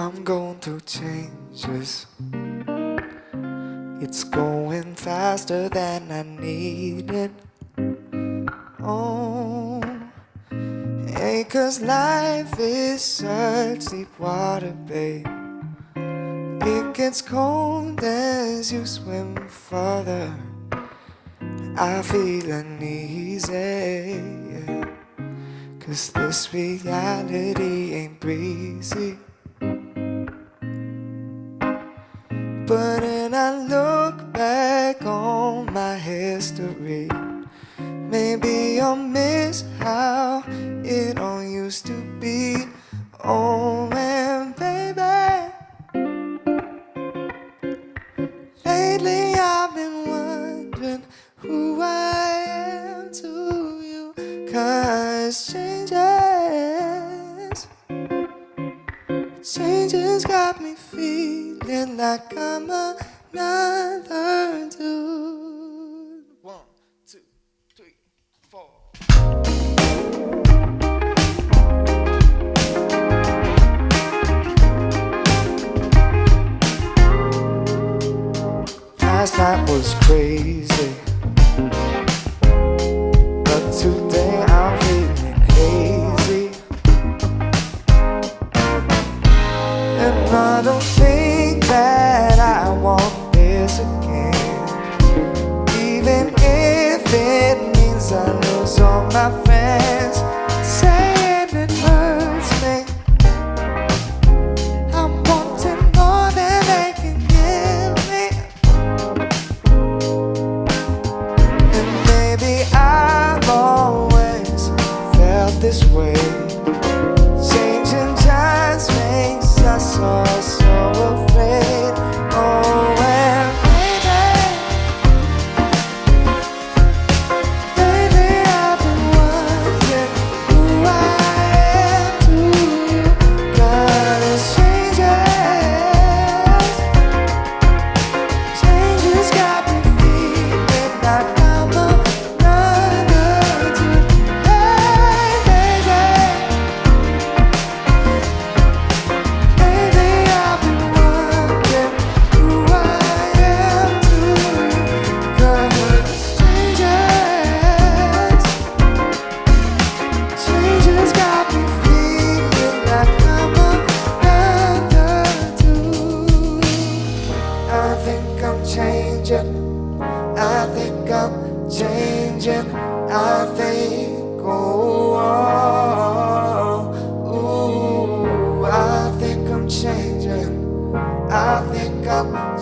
I'm going through changes. It's going faster than I needed. Oh, hey, cause life is such deep water, babe. It gets cold as you swim further. I feel uneasy. Cause this reality ain't breezy. But when I look back on my history, maybe I'll miss how it all used to be. Oh, and baby, lately I've been wondering who I am to you. Cause changes, changes got feeling like I'm another dude. One, two, three, four. Last night was crazy, but today I'm feeling hazy. And I don't think Oh, oh, changing, I think I'm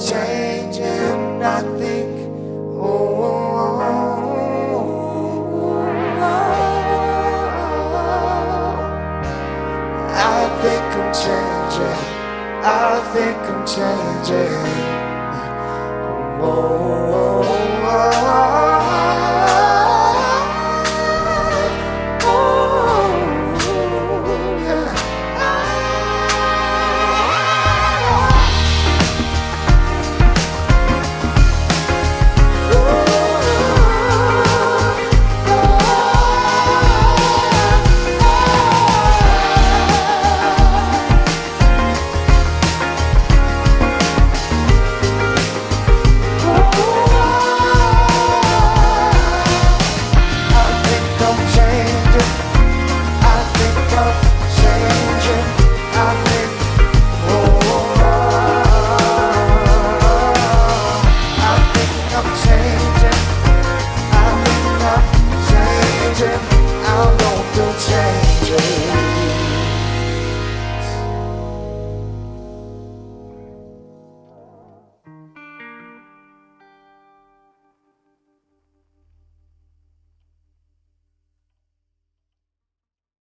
changing, I